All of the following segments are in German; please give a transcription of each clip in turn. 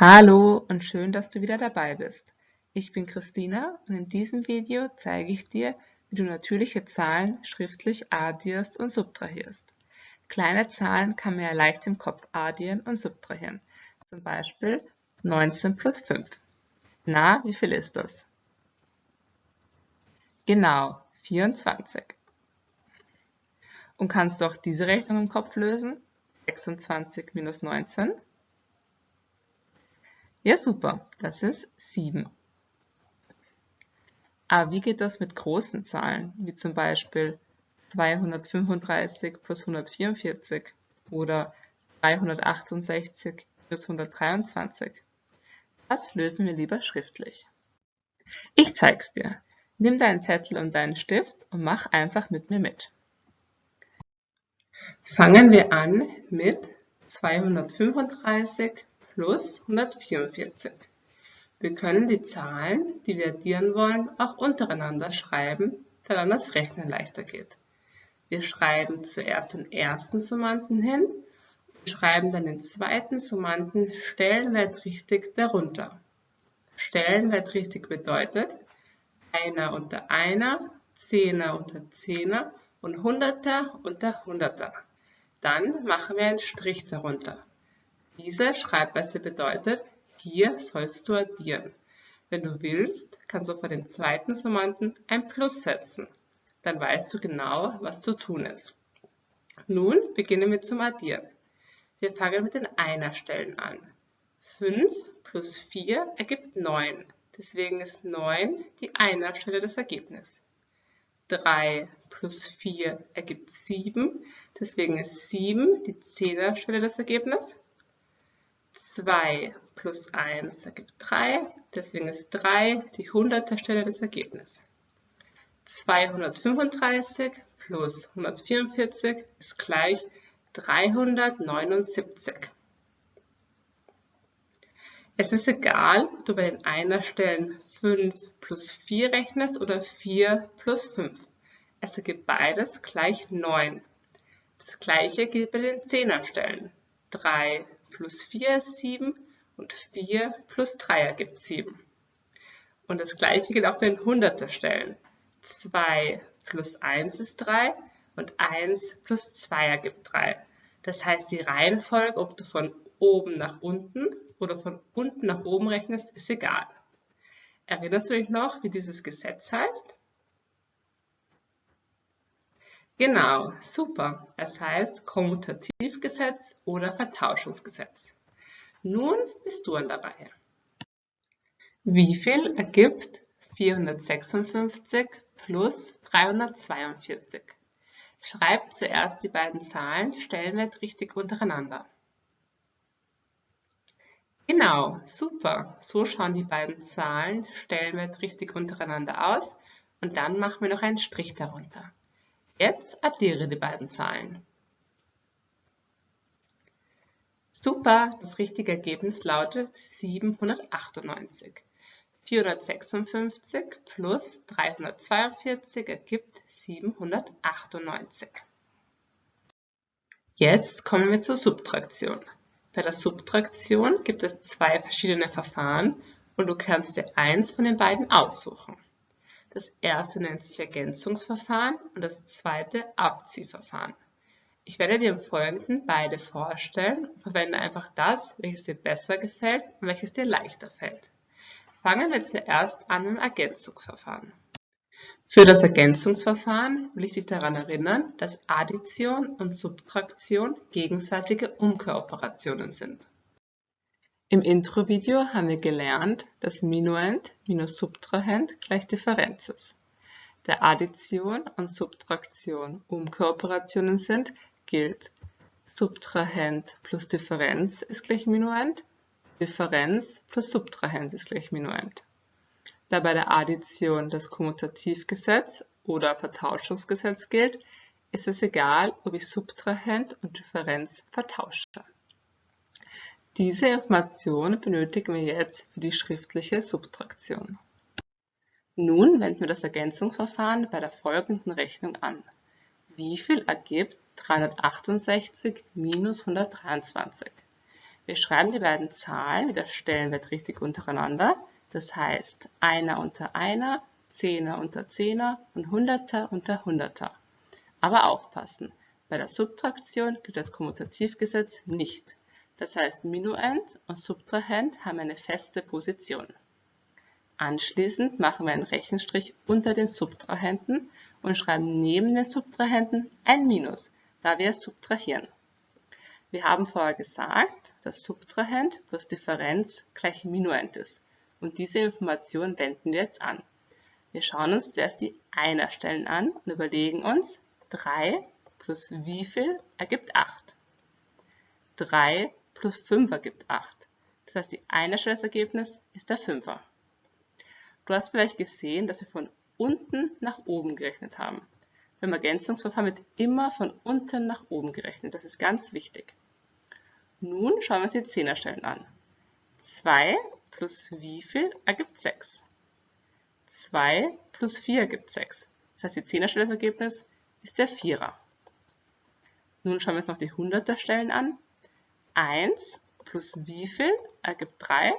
Hallo und schön, dass du wieder dabei bist. Ich bin Christina und in diesem Video zeige ich dir, wie du natürliche Zahlen schriftlich addierst und subtrahierst. Kleine Zahlen kann man ja leicht im Kopf addieren und subtrahieren. Zum Beispiel 19 plus 5. Na, wie viel ist das? Genau, 24. Und kannst du auch diese Rechnung im Kopf lösen? 26 minus 19? Ja, super, das ist 7. Aber wie geht das mit großen Zahlen, wie zum Beispiel 235 plus 144 oder 368 plus 123? Das lösen wir lieber schriftlich. Ich zeig's dir. Nimm deinen Zettel und deinen Stift und mach einfach mit mir mit. Fangen wir an mit 235 plus 144. Wir können die Zahlen, die wir addieren wollen, auch untereinander schreiben, da dann das Rechnen leichter geht. Wir schreiben zuerst den ersten Summanden hin und schreiben dann den zweiten Summanden stellenwertrichtig darunter. Stellenwertrichtig bedeutet einer unter einer, Zehner unter Zehner und Hunderter unter Hunderter. Dann machen wir einen Strich darunter. Diese Schreibweise bedeutet, hier sollst du addieren. Wenn du willst, kannst du vor den zweiten Summanden ein Plus setzen. Dann weißt du genau, was zu tun ist. Nun beginnen wir zum Addieren. Wir fangen mit den Einerstellen an. 5 plus 4 ergibt 9. Deswegen ist 9 die Einerstelle des Ergebnisses. 3 plus 4 ergibt 7. Deswegen ist 7 die Zehnerstelle des Ergebnisses. 2 plus 1 ergibt 3, deswegen ist 3 die hundertste Stelle des Ergebnisses. 235 plus 144 ist gleich 379. Es ist egal, ob du bei den Einerstellen 5 plus 4 rechnest oder 4 plus 5. Es ergibt beides gleich 9. Das gleiche gilt bei den Zehnerstellen. 3 plus 4 ist 7 und 4 plus 3 ergibt 7. Und das gleiche gilt auch bei den Hunderter Stellen. 2 plus 1 ist 3 und 1 plus 2 ergibt 3. Das heißt, die Reihenfolge, ob du von oben nach unten oder von unten nach oben rechnest, ist egal. Erinnerst du dich noch, wie dieses Gesetz heißt? Genau, super. Es heißt Kommutativgesetz oder Vertauschungsgesetz. Nun bist du an der Reihe. Wie viel ergibt 456 plus 342? Schreib zuerst die beiden Zahlen stellenwertrichtig untereinander. Genau, super. So schauen die beiden Zahlen stellenwertrichtig untereinander aus und dann machen wir noch einen Strich darunter. Jetzt addiere die beiden Zahlen. Super, das richtige Ergebnis lautet 798. 456 plus 342 ergibt 798. Jetzt kommen wir zur Subtraktion. Bei der Subtraktion gibt es zwei verschiedene Verfahren und du kannst dir eins von den beiden aussuchen. Das erste nennt sich Ergänzungsverfahren und das zweite Abziehverfahren. Ich werde dir im Folgenden beide vorstellen und verwende einfach das, welches dir besser gefällt und welches dir leichter fällt. Fangen wir zuerst an mit dem Ergänzungsverfahren. Für das Ergänzungsverfahren will ich dich daran erinnern, dass Addition und Subtraktion gegenseitige Umkehroperationen sind. Im Intro-Video haben wir gelernt, dass Minuend minus Subtrahend gleich Differenz ist. Da Addition und Subtraktion Umkooperationen sind, gilt Subtrahend plus Differenz ist gleich Minuend, Differenz plus Subtrahend ist gleich Minuend. Da bei der Addition das Kommutativgesetz oder Vertauschungsgesetz gilt, ist es egal, ob ich Subtrahend und Differenz vertausche. Diese Information benötigen wir jetzt für die schriftliche Subtraktion. Nun wenden wir das Ergänzungsverfahren bei der folgenden Rechnung an. Wie viel ergibt 368 minus 123? Wir schreiben die beiden Zahlen wieder stellenwert richtig untereinander. Das heißt, einer unter einer, Zehner unter Zehner und Hunderter unter Hunderter. Aber aufpassen, bei der Subtraktion gilt das Kommutativgesetz nicht. Das heißt, Minuend und Subtrahend haben eine feste Position. Anschließend machen wir einen Rechenstrich unter den Subtrahenten und schreiben neben den Subtrahenten ein Minus, da wir subtrahieren. Wir haben vorher gesagt, dass Subtrahend plus Differenz gleich Minuend ist. Und diese Information wenden wir jetzt an. Wir schauen uns zuerst die Einerstellen an und überlegen uns, 3 plus wie viel ergibt 8? 3 plus 5 ergibt 8. Das heißt, die Einerstellergebnis ist der 5er. Du hast vielleicht gesehen, dass wir von unten nach oben gerechnet haben. Beim Ergänzungsverfahren wird immer von unten nach oben gerechnet. Das ist ganz wichtig. Nun schauen wir uns die Zehnerstellen an. 2 plus wie viel ergibt 6? 2 plus 4 ergibt 6. Das heißt, die Zehnerstellergebnis ist der Vierer. Nun schauen wir uns noch die Hunderterstellen an. 1 plus wie viel ergibt 3?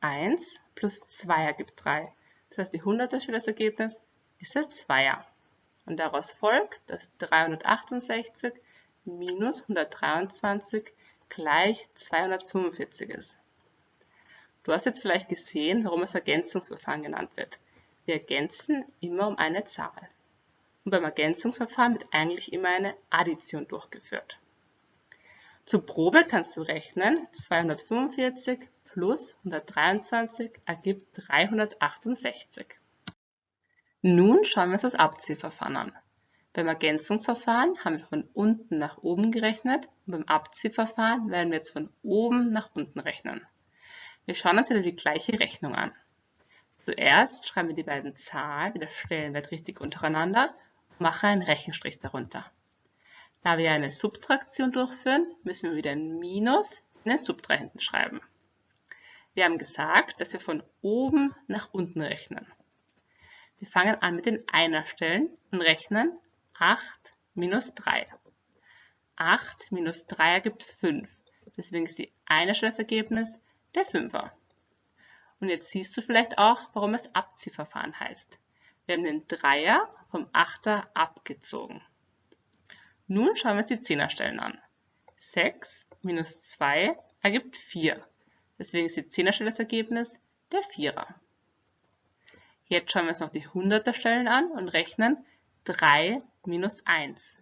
1 plus 2 ergibt 3. Das heißt, die Hunderterstellergebnis ist der Zweier. Und daraus folgt, dass 368 minus 123 gleich 245 ist. Du hast jetzt vielleicht gesehen, warum es Ergänzungsverfahren genannt wird. Wir ergänzen immer um eine Zahl. Und beim Ergänzungsverfahren wird eigentlich immer eine Addition durchgeführt. Zur Probe kannst du rechnen, 245 plus 123 ergibt 368. Nun schauen wir uns das Abziehverfahren an. Beim Ergänzungsverfahren haben wir von unten nach oben gerechnet und beim Abziehverfahren werden wir jetzt von oben nach unten rechnen. Wir schauen uns wieder die gleiche Rechnung an. Zuerst schreiben wir die beiden Zahlen wieder stellenwert richtig untereinander und machen einen Rechenstrich darunter. Da wir eine Subtraktion durchführen, müssen wir wieder ein Minus in den Subtrahenten schreiben. Wir haben gesagt, dass wir von oben nach unten rechnen. Wir fangen an mit den Einerstellen und rechnen 8 minus 3. 8 minus 3 ergibt 5. Deswegen ist die Einerstellergebnis der 5er. Und jetzt siehst du vielleicht auch, warum es Abziehverfahren heißt. Wir haben den Dreier vom Achter abgezogen. Nun schauen wir uns die Zehnerstellen an. 6 minus 2 ergibt 4. Deswegen ist die Zehnerstelle das Ergebnis der Vierer. Jetzt schauen wir uns noch die Hunderterstellen an und rechnen 3 minus 1.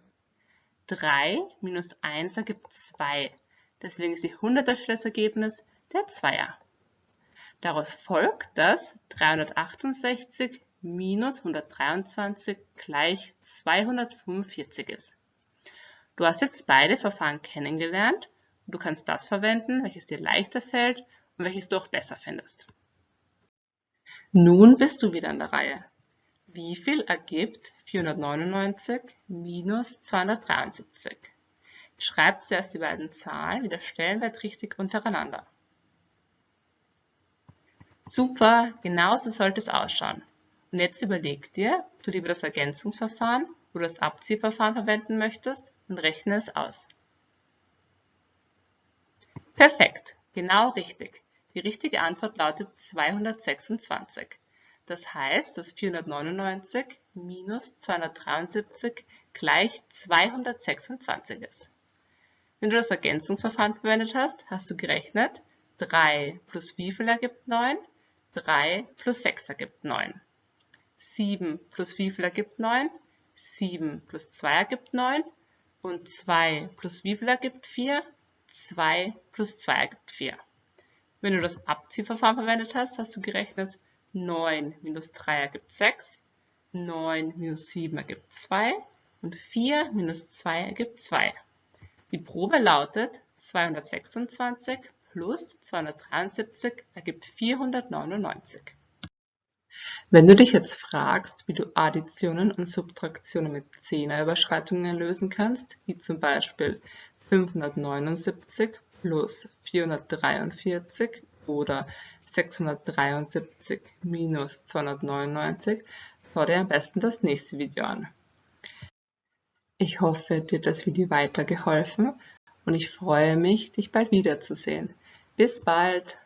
3 minus 1 ergibt 2. Deswegen ist die Hunderterstelle das Ergebnis der Zweier. Daraus folgt, dass 368 minus 123 gleich 245 ist. Du hast jetzt beide Verfahren kennengelernt und du kannst das verwenden, welches dir leichter fällt und welches du auch besser findest. Nun bist du wieder an der Reihe. Wie viel ergibt 499 minus 273? Schreib zuerst die beiden Zahlen wieder stellenwert richtig untereinander. Super, genau so sollte es ausschauen. Und jetzt überleg dir, ob du lieber das Ergänzungsverfahren oder das Abziehverfahren verwenden möchtest und rechne es aus. Perfekt, genau richtig. Die richtige Antwort lautet 226. Das heißt, dass 499 minus 273 gleich 226 ist. Wenn du das Ergänzungsverfahren verwendet hast, hast du gerechnet, 3 plus wie viel ergibt 9? 3 plus 6 ergibt 9. 7 plus wie viel ergibt 9? 7 plus 2 ergibt 9. Und 2 plus wie viel ergibt 4? 2 plus 2 ergibt 4. Wenn du das Abziehverfahren verwendet hast, hast du gerechnet 9 minus 3 ergibt 6, 9 minus 7 ergibt 2 und 4 minus 2 ergibt 2. Die Probe lautet 226 plus 273 ergibt 499. Wenn du dich jetzt fragst, wie du Additionen und Subtraktionen mit Zehnerüberschreitungen lösen kannst, wie zum Beispiel 579 plus 443 oder 673 minus 299, schau dir am besten das nächste Video an. Ich hoffe, dir hat das Video weitergeholfen und ich freue mich, dich bald wiederzusehen. Bis bald!